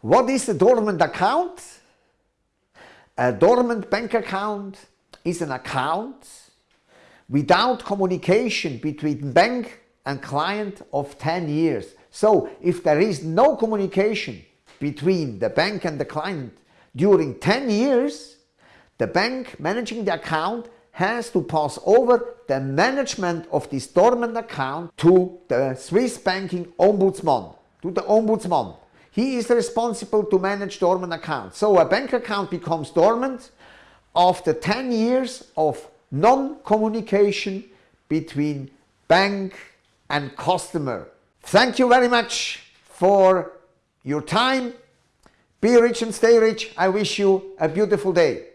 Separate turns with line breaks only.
What is a dormant account? A dormant bank account is an account without communication between bank and client of 10 years. So if there is no communication between the bank and the client during 10 years, the bank managing the account has to pass over the management of this dormant account to the Swiss banking ombudsman, to the ombudsman. He is responsible to manage dormant accounts. So a bank account becomes dormant after 10 years of non-communication between bank and customer. Thank you very much for your time. Be rich and stay rich. I wish you a beautiful day.